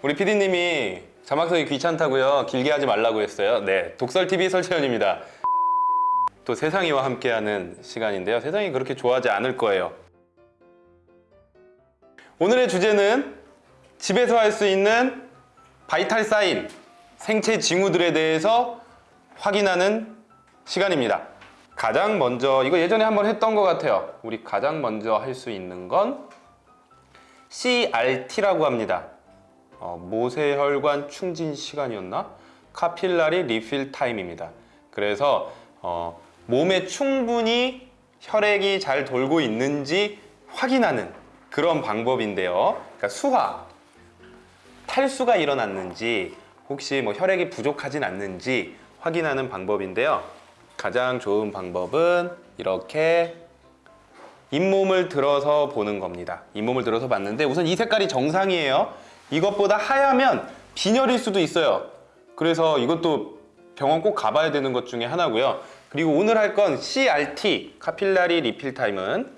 우리 PD님이 자막 쓰기 귀찮다고요. 길게 하지 말라고 했어요. 네, 독설TV 설채연입니다. 또 세상이와 함께하는 시간인데요. 세상이 그렇게 좋아하지 않을 거예요. 오늘의 주제는 집에서 할 수 있는 바이탈 사인, 생체 징후들에 대해서 확인하는 시간입니다. 가장 먼저, 이거 예전에 한번 했던 것 같아요. 우리 가장 먼저 할 수 있는 건 CRT라고 합니다. 어, 모세혈관 충진 시간이었나? 카필라리 리필 타임입니다. 그래서 어, 몸에 충분히 혈액이 잘 돌고 있는지 확인하는 그런 방법인데요. 그러니까 수화, 탈수가 일어났는지 혹시 뭐 혈액이 부족하진 않는지 확인하는 방법인데요. 가장 좋은 방법은 이렇게 잇몸을 들어서 보는 겁니다. 잇몸을 들어서 봤는데 우선 이 색깔이 정상이에요. 이것보다 하얗면 빈혈일 수도 있어요. 그래서 이것도 병원 꼭 가봐야 되는 것 중에 하나고요. 그리고 오늘 할 건 CRT, 카필라리 리필 타임은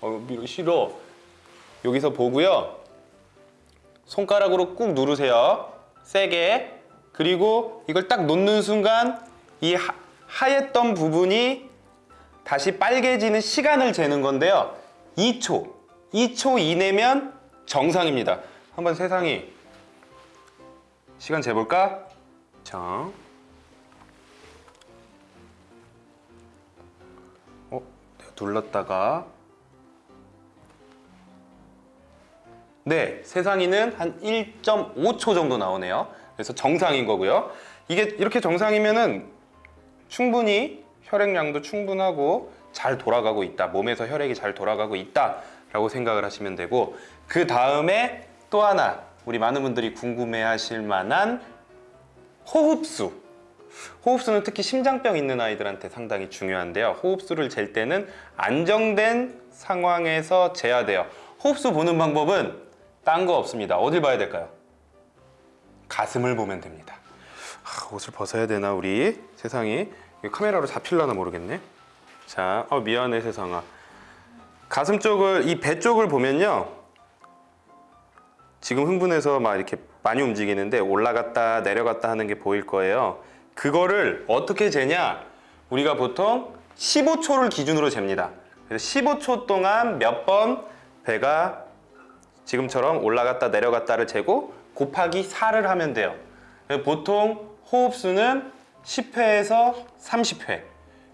어, 싫어. 여기서 보고요. 손가락으로 꾹 누르세요. 세게. 그리고 이걸 딱 놓는 순간 이 하, 하였던 부분이 다시 빨개지는 시간을 재는 건데요. 2초. 2초 이내면 정상입니다. 한번 세상이 시간 재볼까? 자. 어, 눌렀다가 네, 세상이는 한 1.5초 정도 나오네요. 그래서 정상인 거고요. 이게 이렇게 정상이면은 충분히 혈액량도 충분하고 잘 돌아가고 있다. 몸에서 혈액이 잘 돌아가고 있다 라고 생각을 하시면 되고 그 다음에 또 하나 우리 많은 분들이 궁금해 하실 만한 호흡수. 호흡수는 특히 심장병 있는 아이들한테 상당히 중요한데요. 호흡수를 잴 때는 안정된 상황에서 재야 돼요. 호흡수 보는 방법은 딴 거 없습니다. 어딜 봐야 될까요? 가슴을 보면 됩니다. 아, 옷을 벗어야 되나 우리 세상이 카메라로 잡힐라나 모르겠네. 자, 어, 미안해 세상아. 가슴 쪽을 이 배 쪽을 보면요. 지금 흥분해서 막 이렇게 많이 움직이는데 올라갔다 내려갔다 하는 게 보일 거예요. 그거를 어떻게 재냐? 우리가 보통 15초를 기준으로 잽니다. 그래서 15초 동안 몇 번 배가 지금처럼 올라갔다 내려갔다를 재고 곱하기 4를 하면 돼요. 보통 호흡수는 10회에서 30회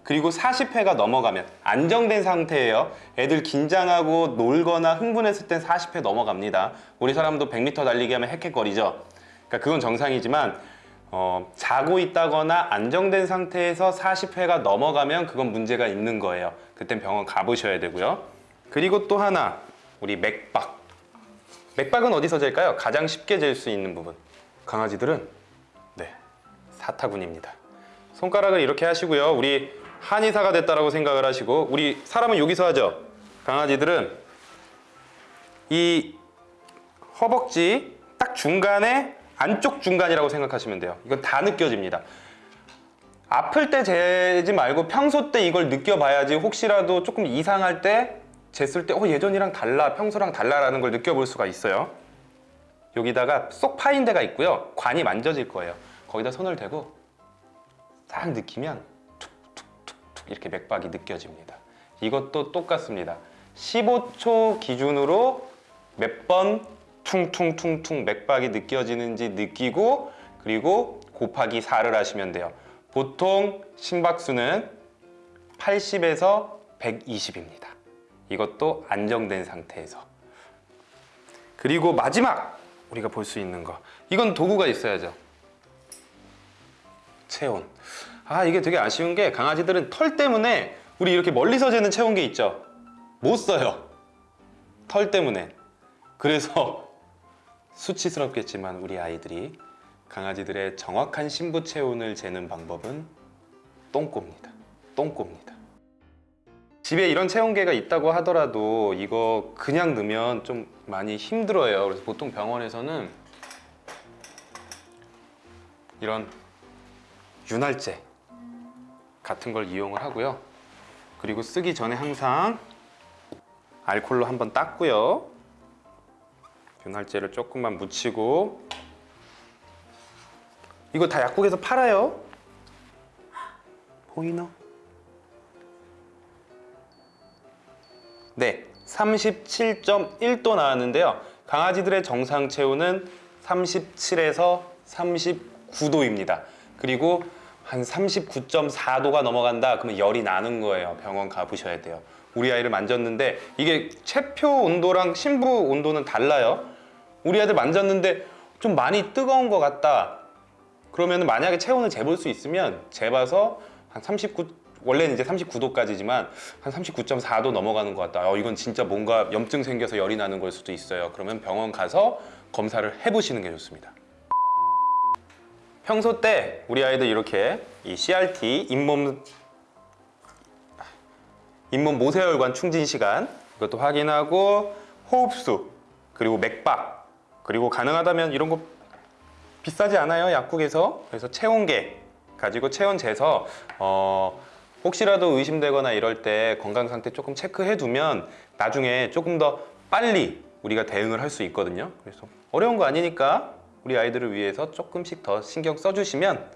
그리고 40회가 넘어가면 안정된 상태예요. 애들 긴장하고 놀거나 흥분했을 땐 40회 넘어갑니다. 우리 사람도 100m 달리기 하면 헥헥거리죠. 그러니까 그건 정상이지만 어, 자고 있다거나 안정된 상태에서 40회가 넘어가면 그건 문제가 있는 거예요. 그땐 병원 가보셔야 되고요. 그리고 또 하나 우리 맥박. 맥박은 어디서 잴까요? 가장 쉽게 잴 수 있는 부분. 강아지들은 네 사타구니입니다. 손가락을 이렇게 하시고요. 우리 한의사가 됐다라고 생각을 하시고 우리 사람은 여기서 하죠. 강아지들은 이 허벅지 딱 중간에 안쪽 중간이라고 생각하시면 돼요. 이건 다 느껴집니다. 아플 때 재지 말고 평소 때 이걸 느껴봐야지 혹시라도 조금 이상할 때 쟀을 때 어, 예전이랑 달라 평소랑 달라라는 걸 느껴볼 수가 있어요. 여기다가 쏙 파인 데가 있고요. 관이 만져질 거예요. 거기다 손을 대고 딱 느끼면 이렇게 맥박이 느껴집니다. 이것도 똑같습니다. 15초 기준으로 몇 번 퉁퉁퉁퉁 맥박이 느껴지는지 느끼고 그리고 곱하기 4를 하시면 돼요. 보통 심박수는 80에서 120입니다. 이것도 안정된 상태에서. 그리고 마지막 우리가 볼 수 있는 거. 이건 도구가 있어야죠. 체온. 아 이게 되게 아쉬운 게 강아지들은 털 때문에 우리 이렇게 멀리서 재는 체온계 있죠. 못 써요. 털 때문에. 그래서 수치스럽겠지만 우리 아이들이 강아지들의 정확한 신부 체온을 재는 방법은 똥꼬입니다. 똥꼬입니다. 집에 이런 체온계가 있다고 하더라도 이거 그냥 넣으면 좀 많이 힘들어요. 그래서 보통 병원에서는 이런 윤활제 같은 걸 이용을 하고요. 그리고 쓰기 전에 항상 알콜로 한번 닦고요. 윤활제를 조금만 묻히고 이거 다 약국에서 팔아요. 보이나? 네, 37.1도 나왔는데요. 강아지들의 정상 체온은 37에서 39도입니다. 그리고 한 39.4도가 넘어간다 그러면 열이 나는 거예요. 병원 가보셔야 돼요. 우리 아이를 만졌는데 이게 체표 온도랑 심부 온도는 달라요. 우리 아이들 만졌는데 좀 많이 뜨거운 것 같다. 그러면 만약에 체온을 재볼 수 있으면 재봐서 한 39, 원래는 이제 39도까지지만 한 39.4도 넘어가는 것 같다. 어, 이건 진짜 뭔가 염증 생겨서 열이 나는 걸 수도 있어요. 그러면 병원 가서 검사를 해보시는 게 좋습니다. 평소 때 우리 아이들 이렇게 이 CRT 잇몸 잇몸 모세혈관 충진 시간 이것도 확인하고 호흡수 그리고 맥박 그리고 가능하다면 이런 거 비싸지 않아요 약국에서? 그래서 체온계 가지고 체온 재서 어 혹시라도 의심되거나 이럴 때 건강 상태 조금 체크해 두면 나중에 조금 더 빨리 우리가 대응을 할 수 있거든요. 그래서 어려운 거 아니니까 우리 아이들을 위해서 조금씩 더 신경 써주시면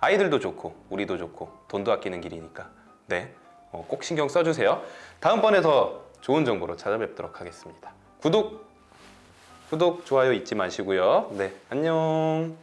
아이들도 좋고 우리도 좋고 돈도 아끼는 길이니까. 네, 어, 꼭 신경 써주세요. 다음번에 더 좋은 정보로 찾아뵙도록 하겠습니다. 구독 구독 좋아요 잊지 마시고요. 네 안녕